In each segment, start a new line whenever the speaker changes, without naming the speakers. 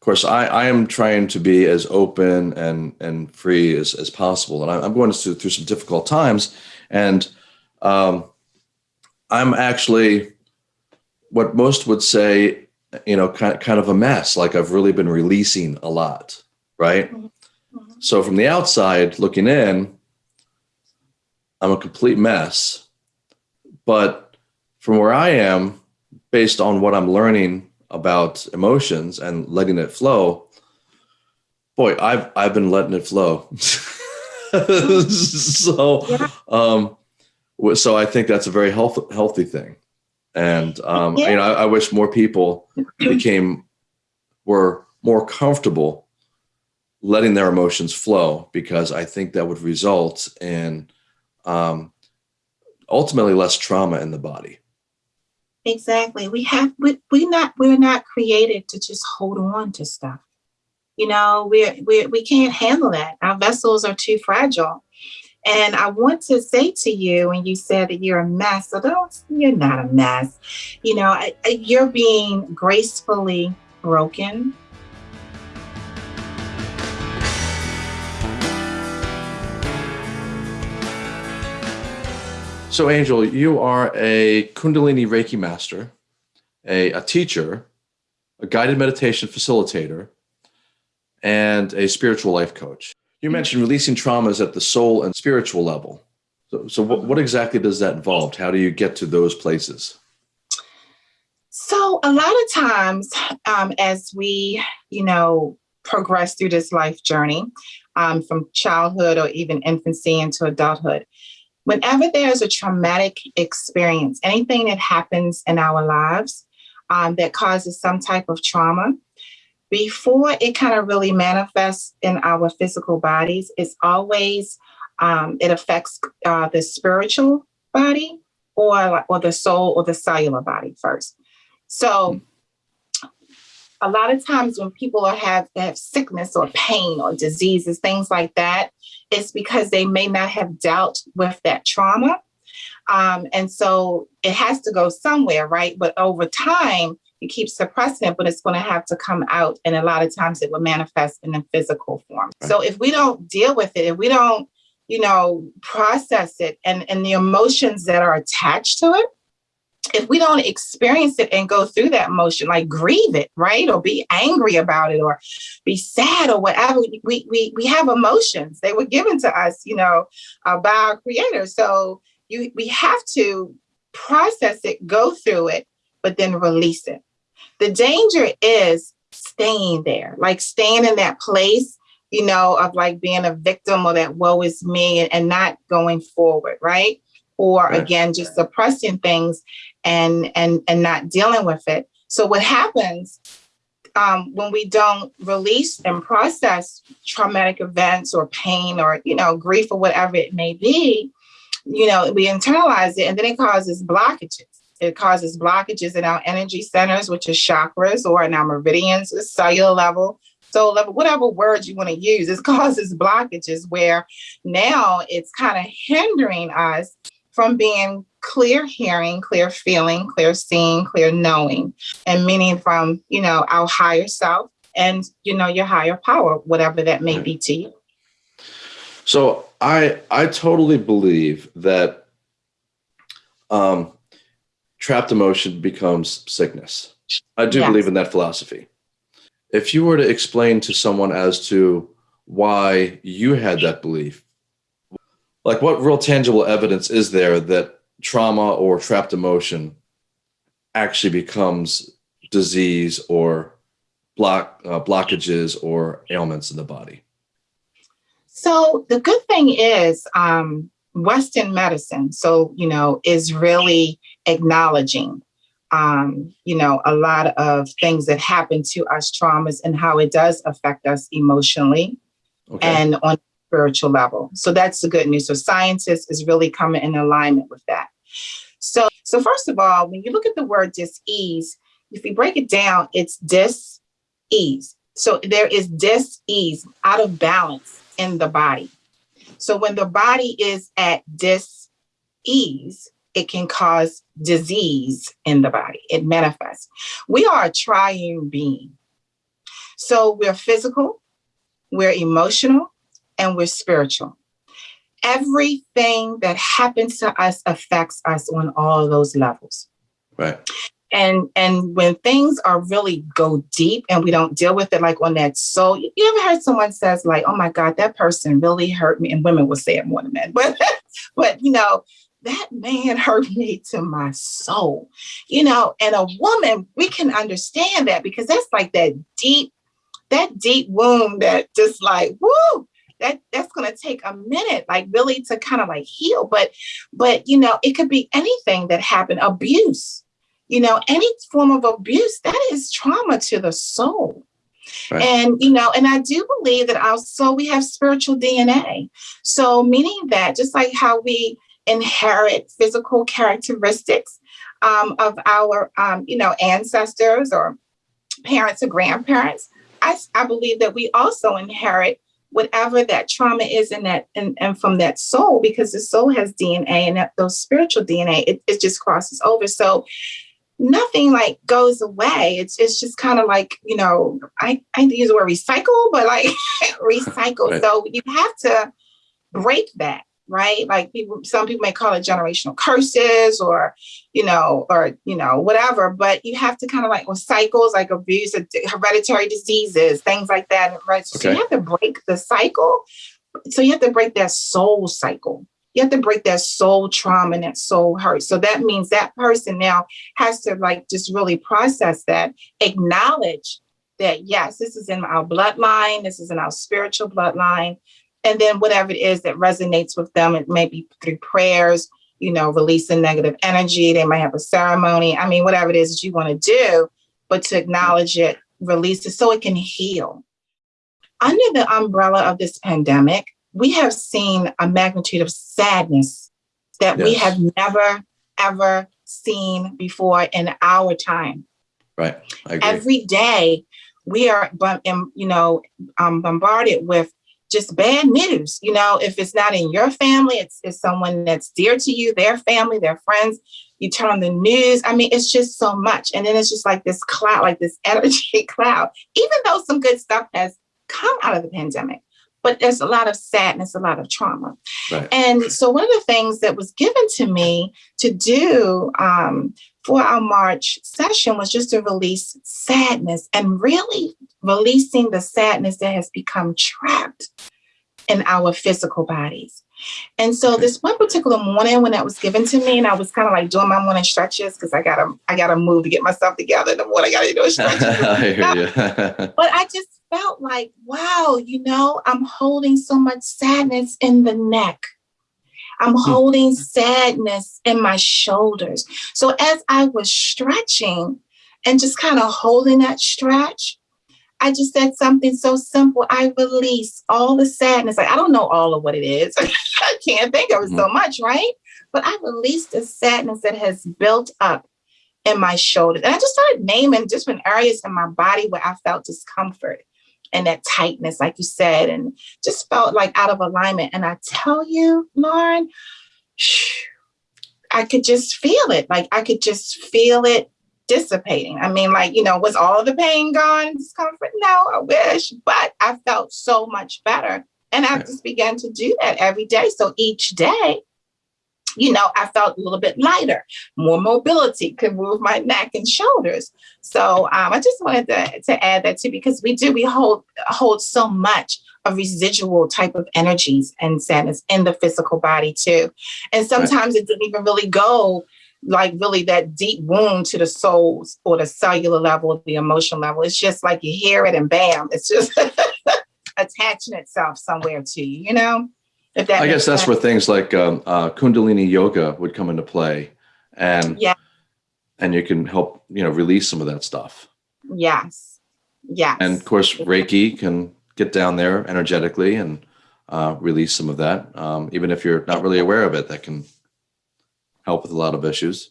of course, I, I am trying to be as open and and free as, as possible, and I, am going through, through some difficult times, and um, I'm actually what most would say, you know, kind of, kind of a mess. Like I've really been releasing a lot, right? Mm -hmm. So from the outside looking in, I'm a complete mess, but from where I am, based on what I'm learning about emotions and letting it flow, boy, I've I've been letting it flow. so, yeah. um, so I think that's a very health, healthy thing, and um, yeah. you know, I, I wish more people became were more comfortable letting their emotions flow because I think that would result in um, ultimately less trauma in the body.
Exactly. We have we we not we're not created to just hold on to stuff. You know, we're, we're we can't handle that. Our vessels are too fragile. And I want to say to you, when you said that you're a mess, so don't, you're not a mess. You know, you're being gracefully broken.
So, Angel, you are a Kundalini Reiki master, a, a teacher, a guided meditation facilitator, and a spiritual life coach. You mm-hmm. mentioned releasing traumas at the soul and spiritual level. So, so what, what exactly does that involve? How do you get to those places?
So a lot of times um, as we, you know, progress through this life journey um, from childhood or even infancy into adulthood, whenever there's a traumatic experience, anything that happens in our lives um, that causes some type of trauma, before it kind of really manifests in our physical bodies, it's always, um, it affects uh, the spiritual body or, or the soul or the cellular body first. So a lot of times when people are have, have sickness or pain or diseases, things like that, it's because they may not have dealt with that trauma. Um, and so it has to go somewhere, right? But over time, you keep suppressing it, but it's going to have to come out. And a lot of times it will manifest in a physical form. Right. So if we don't deal with it, if we don't, you know, process it and, and the emotions that are attached to it, if we don't experience it and go through that motion, like grieve it, right? Or be angry about it or be sad or whatever, we, we, we have emotions. They were given to us, you know, uh, by our creator. So you, we have to process it, go through it, but then release it. The danger is staying there, like staying in that place, you know, of like being a victim or that woe is me and, and not going forward, right? Or again, just suppressing things and and and not dealing with it. So what happens um, when we don't release and process traumatic events or pain or you know grief or whatever it may be, you know we internalize it and then it causes blockages. It causes blockages in our energy centers, which is chakras, or in our meridians, cellular level, soul level, whatever words you want to use. It causes blockages where now it's kind of hindering us from being clear hearing, clear feeling, clear seeing, clear knowing, and meaning from, you know, our higher self and, you know, your higher power, whatever that may be to you.
So I, I totally believe that um, trapped emotion becomes sickness. I do yes. believe in that philosophy. If you were to explain to someone as to why you had that belief, like what real tangible evidence is there that trauma or trapped emotion actually becomes disease or block uh, blockages or ailments in the body?
So the good thing is um, Western medicine, so, you know, is really acknowledging, um, you know, a lot of things that happen to us traumas and how it does affect us emotionally okay. and on spiritual level. So that's the good news. So scientists is really coming in alignment with that. So, so first of all, when you look at the word dis-ease, if you break it down, it's dis-ease. So there is dis-ease, out of balance in the body. So when the body is at dis-ease, it can cause disease in the body. It manifests. We are a triune being. So we're physical, we're emotional, and we're spiritual. Everything that happens to us affects us on all of those levels.
Right.
And and when things are really go deep and we don't deal with it like on that soul, you ever heard someone says like, "Oh my God, that person really hurt me," and women will say it more than men, but but you know that man hurt me to my soul, you know. And a woman, we can understand that because that's like that deep, that deep wound that just like woo, that that's going to take a minute like really to kind of like heal but but you know it could be anything that happened. Abuse you know any form of abuse that is trauma to the soul. Right. and you know and i do believe that also we have spiritual dna so meaning that just like how we inherit physical characteristics um, of our um, you know ancestors or parents or grandparents I, I believe that we also inherit whatever that trauma is in that and, and from that soul because the soul has dna and that, those spiritual dna it, it just crosses over. So nothing like goes away. It's it's just kind of like you know i i use the word recycle but like recycle. Right. so you have to break that right? Like people, some people may call it generational curses or, you know, or, you know, whatever, but you have to kind of like, well, cycles like abuse, uh, hereditary diseases, things like that, right? So okay. you have to break the cycle. So you have to break that soul cycle. You have to break that soul trauma and that soul hurt. So that means that person now has to like just really process that, acknowledge that, yes, this is in our bloodline, this is in our spiritual bloodline and then whatever it is that resonates with them, it may be through prayers, you know, releasing negative energy. They might have a ceremony. I mean, whatever it is that you want to do, but to acknowledge it, release it so it can heal. Under the umbrella of this pandemic, we have seen a magnitude of sadness that yes. we have never, ever seen before in our time.
Right.
Every day, we are, you know, um, bombarded with just bad news. You know, if it's not in your family, it's, it's someone that's dear to you, their family, their friends. You turn on the news. I mean, it's just so much. And then it's just like this cloud, like this energy cloud, even though some good stuff has come out of the pandemic. But there's a lot of sadness, a lot of trauma. Right. And so, one of the things that was given to me to do um, for our March session was just to release sadness and really releasing the sadness that has become trapped in our physical bodies. And so this one particular morning when that was given to me, and I was kind of like doing my morning stretches because I gotta I gotta move to get myself together. The morning I gotta do a stretch. I but I just felt like, wow, you know, I'm holding so much sadness in the neck. I'm hmm. holding sadness in my shoulders. So as I was stretching and just kind of holding that stretch, I just said something so simple. I release all the sadness. Like, I don't know all of what it is. I can't think of it so mm-hmm. much, right? But I released the sadness that has built up in my shoulders. And I just started naming different areas in my body where I felt discomfort and that tightness, like you said, and just felt like out of alignment. And I tell you, Lauren, I could just feel it. Like I could just feel it dissipating. I mean, like, you know, was all the pain gone, discomfort? No, I wish, but I felt so much better. And I just began to do that every day. So each day, you know, I felt a little bit lighter, more mobility, could move my neck and shoulders. So um, I just wanted to, to add that too, because we do, we hold, hold so much of residual type of energies and sadness in the physical body too. And sometimes right. it didn't even really go like really that deep wound to the soul or the cellular level of the emotional level. It's just like you hear it and bam, it's just attaching itself somewhere to you, you know?
If that I guess that's sense. where things like um, uh, Kundalini yoga would come into play. And yeah. and you can help, you know, release some of that stuff.
Yes. Yes.
And of course, Reiki can get down there energetically and uh, release some of that. Um, even if you're not really aware of it, that can help with a lot of issues.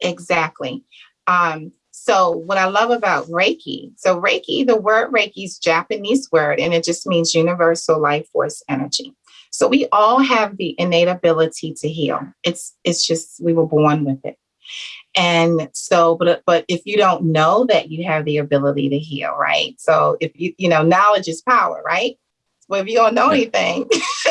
Exactly. Um, so what I love about Reiki, so Reiki, the word Reiki is Japanese word, and it just means universal life force energy. So we all have the innate ability to heal. It's it's just we were born with it. And so, but but if you don't know that you have the ability to heal, right? So if you you know, knowledge is power, right? Well, if you don't know anything,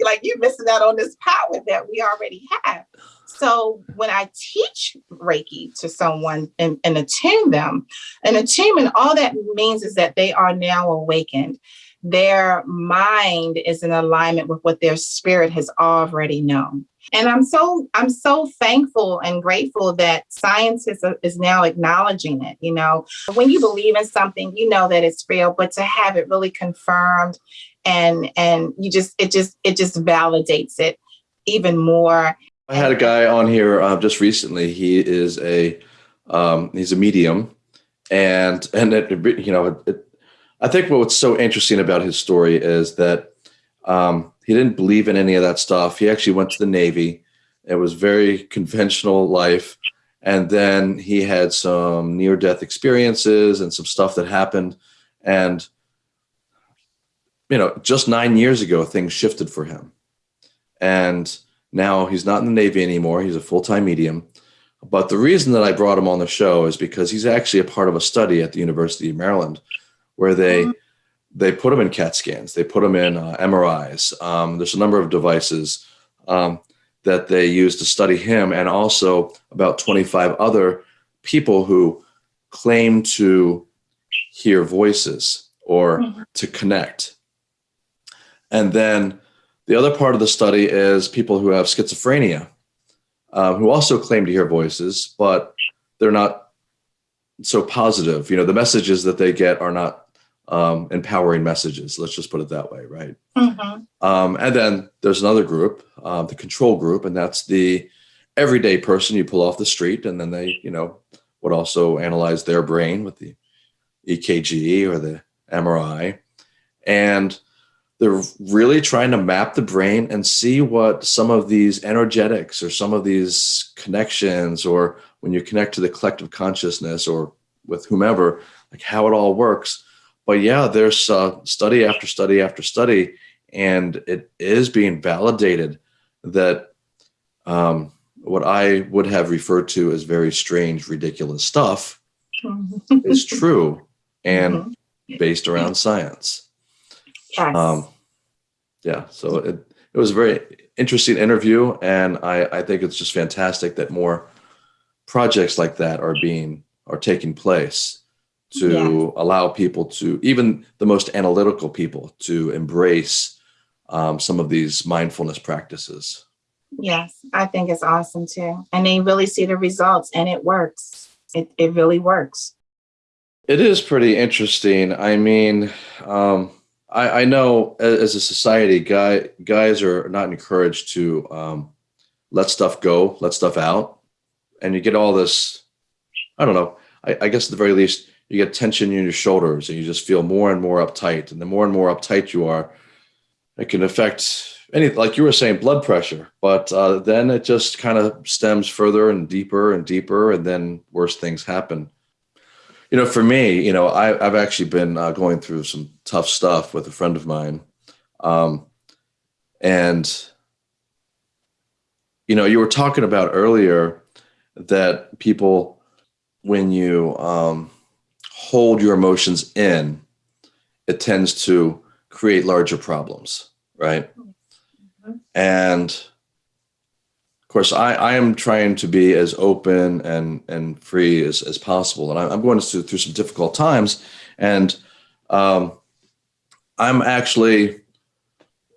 like you're missing out on this power that we already have. So when I teach Reiki to someone and, and attune them, an attunement, all that means is that they are now awakened. Their mind is in alignment with what their spirit has already known. And I'm so I'm so thankful and grateful that science is, is now acknowledging it. You know, when you believe in something, you know that it's real, but to have it really confirmed and and you just it just it just validates it even more.
I had a guy on here uh, just recently. He is a um, he's a medium, and and it, you know it, I think what's so interesting about his story is that um, he didn't believe in any of that stuff. He actually went to the Navy. It was very conventional life, and then he had some near death experiences and some stuff that happened, and you know just nine years ago things shifted for him, and now he's not in the Navy anymore. He's a full time medium. But the reason that I brought him on the show is because he's actually a part of a study at the University of Maryland where they mm-hmm. they put them in CAT scans, they put them in uh, MRIs. Um, there's a number of devices um, that they use to study him, and also about 25 other people who claim to hear voices or mm-hmm. to connect. And then the other part of the study is people who have schizophrenia, um, who also claim to hear voices, but they're not so positive. You know, the messages that they get are not um, empowering messages. Let's just put it that way, right? Mm-hmm. Um, and then there's another group, uh, the control group, and that's the everyday person you pull off the street, and then they, you know, would also analyze their brain with the EKG or the MRI, and they're really trying to map the brain and see what some of these energetics or some of these connections or when you connect to the collective consciousness or with whomever like how it all works but yeah there's uh, study after study after study and it is being validated that um, what i would have referred to as very strange ridiculous stuff is true and mm-hmm. based around science
Yes. Um,
yeah. So it, it was a very interesting interview. And I, I think it's just fantastic that more projects like that are being, are taking place to yeah. allow people to, even the most analytical people to embrace um, some of these mindfulness practices.
Yes, I think it's awesome too. And they really see the results and it works. It, it really works.
It is pretty interesting. I mean, um, I, I know as a society, guy guys are not encouraged to um, let stuff go, let stuff out, and you get all this. I don't know. I, I guess at the very least, you get tension in your shoulders, and you just feel more and more uptight. And the more and more uptight you are, it can affect any, like you were saying, blood pressure. But uh, then it just kind of stems further and deeper and deeper, and then worse things happen you know, for me, you know, I, have actually been uh, going through some tough stuff with a friend of mine. Um, and, you know, you were talking about earlier that people, when you um, hold your emotions in, it tends to create larger problems, right? Mm-hmm. And of course, I, I am trying to be as open and and free as, as possible, and I, am going through, through some difficult times, and um, I'm actually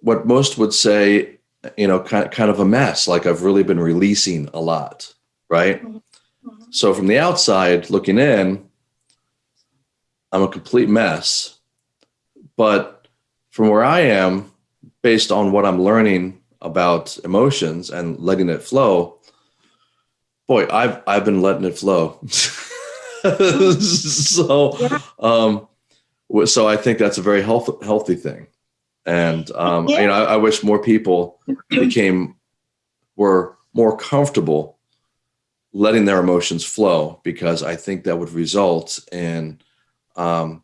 what most would say, you know, kind kind of a mess. Like I've really been releasing a lot, right? Mm-hmm. So from the outside looking in, I'm a complete mess, but from where I am, based on what I'm learning about emotions and letting it flow, boy, I've I've been letting it flow. so, um, so I think that's a very health, healthy thing, and um, yeah. you know, I, I wish more people became were more comfortable letting their emotions flow because I think that would result in um,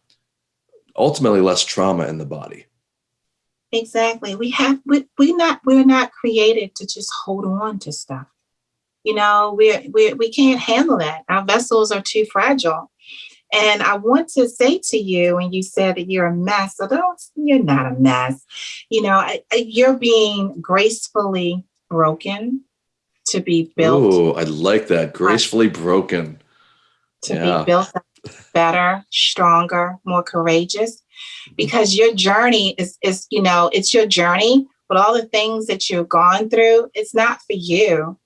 ultimately less trauma in the body.
Exactly. We have we we not we're not created to just hold on to stuff. You know, we we we can't handle that. Our vessels are too fragile. And I want to say to you, and you said that you're a mess. So don't, you're not a mess. You know, I, I, you're being gracefully broken to be built.
Oh, I like that. Gracefully broken.
To yeah. be built better, stronger, more courageous. Because your journey is, is, you know, it's your journey, but all the things that you've gone through, it's not for you.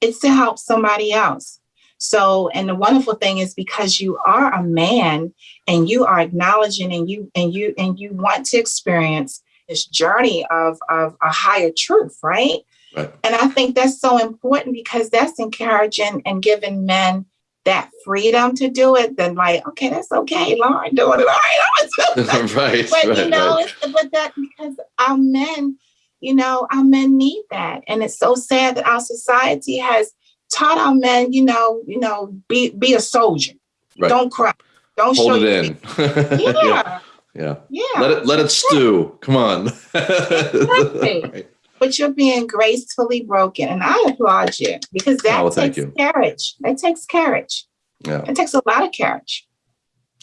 It's to help somebody else. So, and the wonderful thing is because you are a man and you are acknowledging and you and you and you want to experience this journey of, of a higher truth, right? right? And I think that's so important because that's encouraging and giving men that freedom to do it, then like, okay, that's okay, Lauren doing it. All right,
right.
But
right,
you know,
right.
but that because our men, you know, our men need that. And it's so sad that our society has taught our men, you know, you know, be be a soldier. Right. Don't cry. Don't
hold
show
it in.
yeah. yeah.
Yeah.
Yeah.
Let it let it stew. Come on.
exactly. But you're being gracefully broken. And I applaud you because that oh, takes courage. That takes courage.
Yeah.
It takes a lot of courage.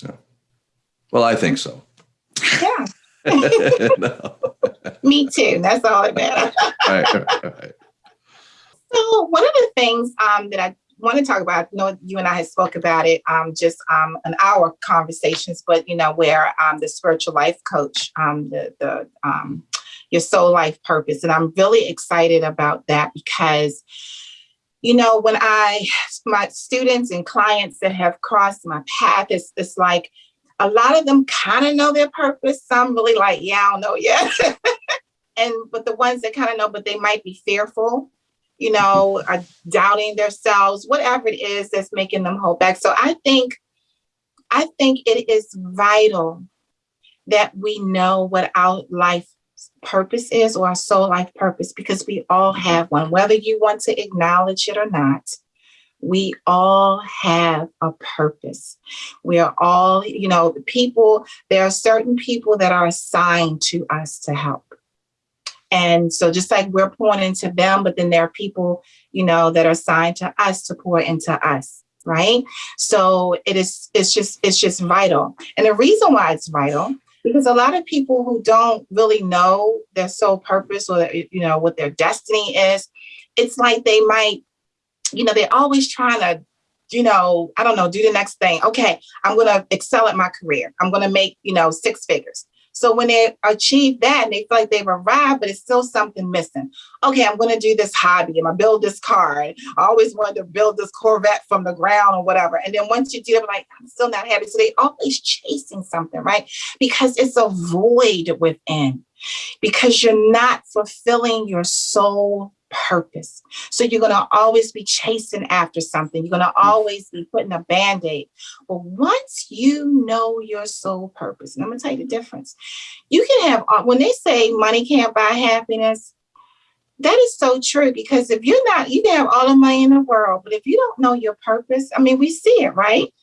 Yeah. Well, I think so.
Yeah. Me too. That's all that matters.
right, right, right.
So one of the things um, that I want to talk about, I know you and I had spoke about it um, just um, an hour conversations, but you know, where um, the spiritual life coach, um, the, the um, your soul life purpose. And I'm really excited about that because, you know, when I, my students and clients that have crossed my path, it's, it's like a lot of them kind of know their purpose. Some really like, yeah, I don't know yet. and, but the ones that kind of know, but they might be fearful you know, are doubting themselves, whatever it is that's making them hold back. So I think, I think it is vital that we know what our life purpose is or our soul life purpose because we all mm-hmm. have one, whether you want to acknowledge it or not. We all have a purpose. We are all, you know, people, there are certain people that are assigned to us to help. And so just like we're pouring into them, but then there are people, you know, that are assigned to us to pour into us. Right. So it is, it's just, it's just vital. And the reason why it's vital, because a lot of people who don't really know their soul purpose or, you know, what their destiny is, it's like they might, you know, they're always trying to you know, I don't know, do the next thing. Okay, I'm to excel at my career. I'm to make, you know, six figures. So when they achieve that and they feel like they've arrived, but it's still something missing. Okay, I'm going to do this hobby and I build this car. I always wanted to build this Corvette from the ground or whatever. And then once you do it, like, I'm still not happy. So they always chasing something, right? Because it's a void within because you're not fulfilling your soul purpose. So you're going to always be chasing after something. You're going to hmm. always be putting a band-aid. But once you know your soul purpose, and I'm going to tell you the difference. You can have, uh, when they say money can't buy happiness, that is so true because if you're not, you can have all the money in the world, but if you don't know your purpose, I mean, we see it, right?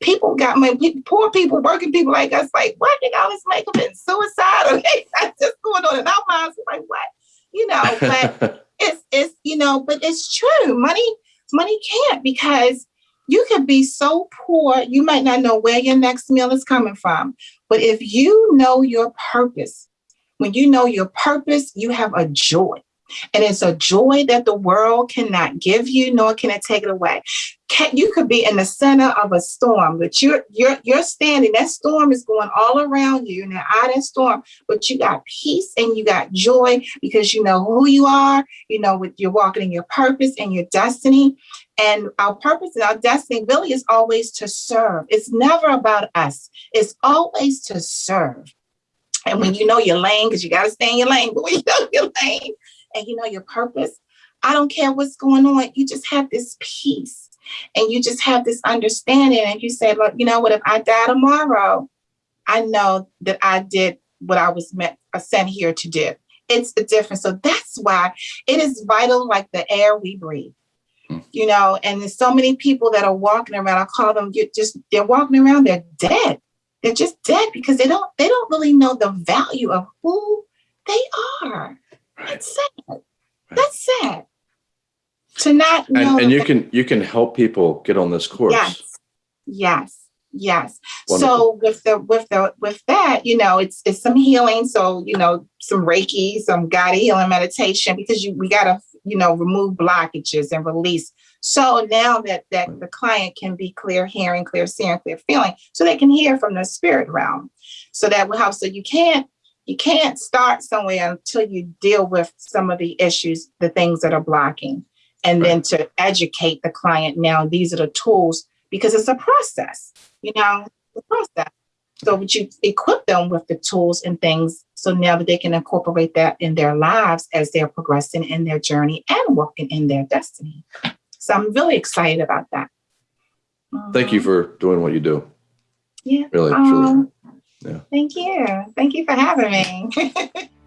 People got money, poor people, working people like us, like? They got all this makeup and suicide, Okay, that's just going on in our minds, like, what? You know, but it's it's you know, but it's true. Money money can't because you could be so poor, you might not know where your next meal is coming from. But if you know your purpose, when you know your purpose, you have a joy. And it's a joy that the world cannot give you, nor can it take it away. You could be in the center of a storm, but you're you're you're standing. That storm is going all around you, and out that storm, but you got peace and you got joy because you know who you are. You know what you're walking in your purpose and your destiny. And our purpose and our destiny really is always to serve. It's never about us. It's always to serve. And when you know your lane, because you got to stay in your lane, but when you know your lane, and you know your purpose, I don't care what's going on. You just have this peace and you just have this understanding. And you say, look, you know what, if I die tomorrow, I know that I did what I was meant, uh, sent here to do. It's the difference. So that's why it is vital, like the air we breathe. Hmm. You know, and there's so many people that are walking around. I call them you just they're walking around, they're dead. They're just dead because they don't they don't really know the value of who they are. That's sad. That's sad. to not know
And, and you can you can help people get on this course.
yes yes yes
Wonderful.
so with the with the with that you know it's it's some healing so you know some reiki some guided healing meditation because you we got to you know remove blockages and release so now that that the client can be clear hearing clear seeing clear feeling so they can hear from the spirit realm so that will help so you can't you can't start somewhere until you deal with some of the issues the things that are blocking and then to educate the client now these are the tools because it's a process you know the process so would you equip them with the tools and things so now that they can incorporate that in their lives as they're progressing in their journey and walking in their destiny so i'm really excited about that
Thank you
Mhm.
for doing what you do.
yeah
Really, truly. Yeah.
thank you thank you for having me